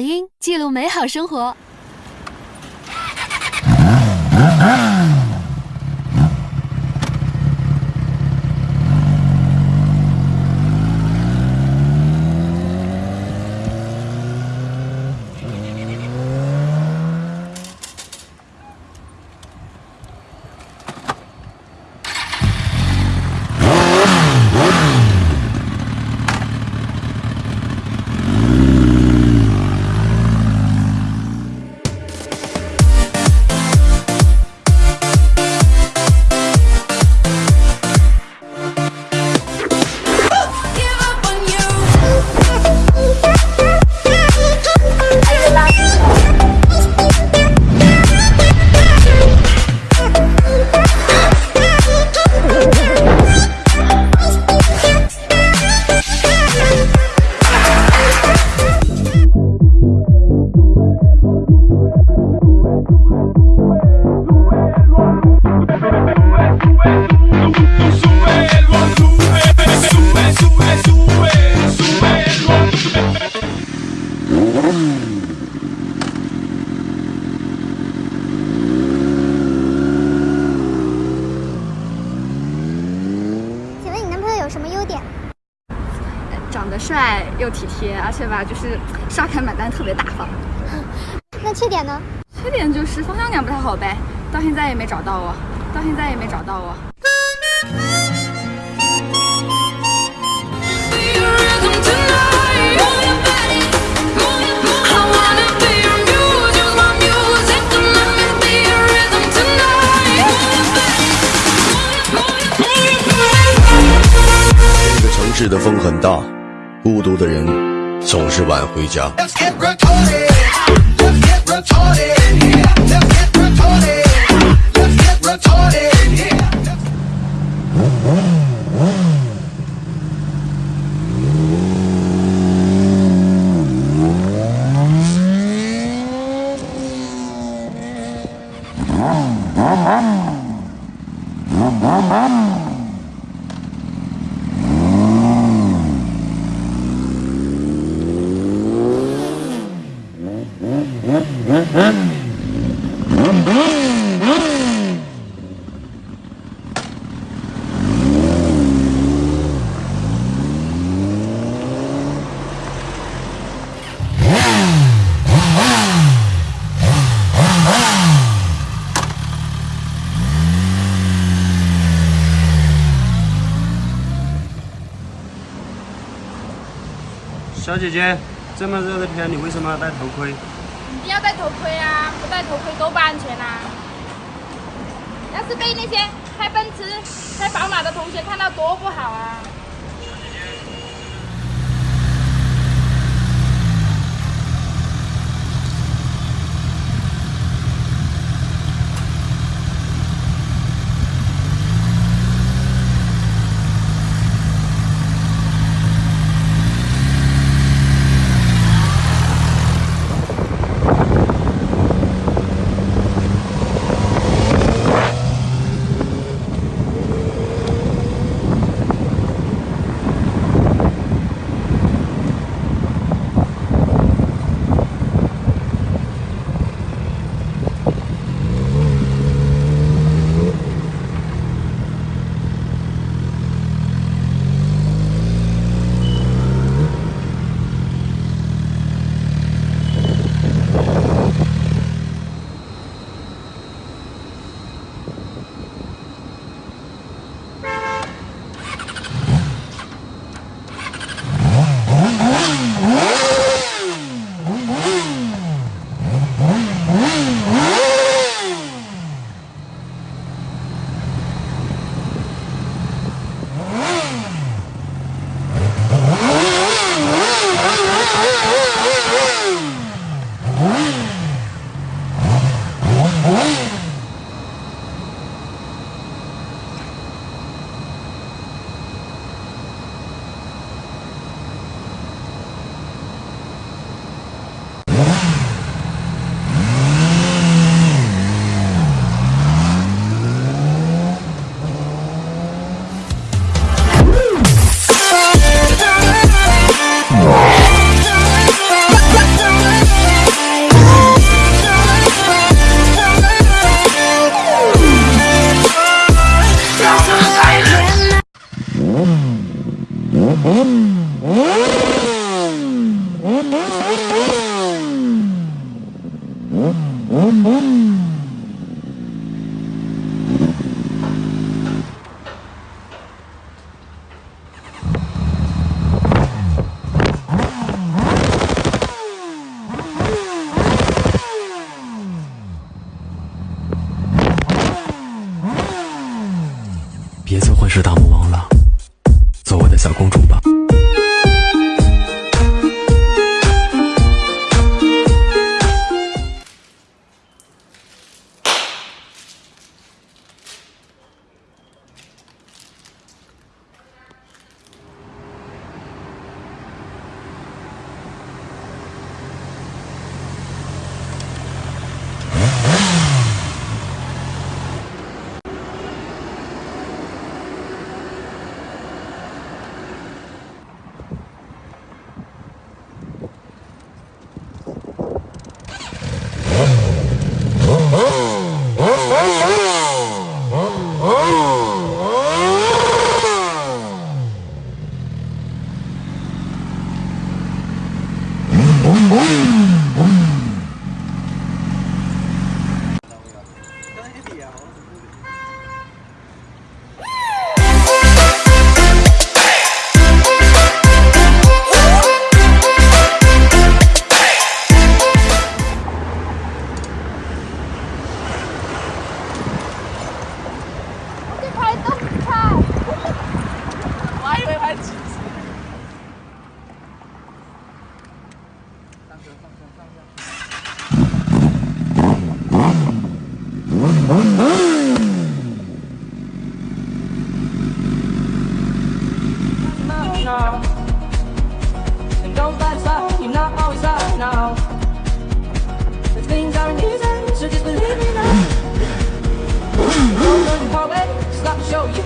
音记录美好生活。是刷卡买单特别大方。那缺点呢？缺点就是方向感不太好呗，到现在也没找到我，到现在也没找到我。这个城市的风很大，孤独的人总是晚回家。小姐姐，这么热的天，你为什么要戴头盔？一定要戴头盔啊！不戴头盔多不安全啊！要是被那些开奔驰、开宝马的同学看到，多不好啊！Oh,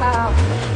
about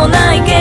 もないけど